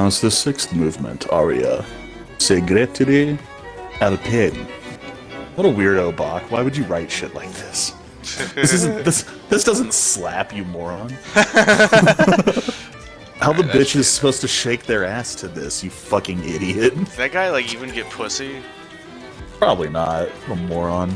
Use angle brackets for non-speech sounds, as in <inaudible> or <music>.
How's the sixth movement, Aria? segreti alpini. What a weirdo, Bach. Why would you write shit like this? <laughs> This isn't this this doesn't slap, you moron. <laughs> How the bitch is supposed to shake their ass to this, you fucking idiot? Did that guy like even get pussy? Probably not. A moron.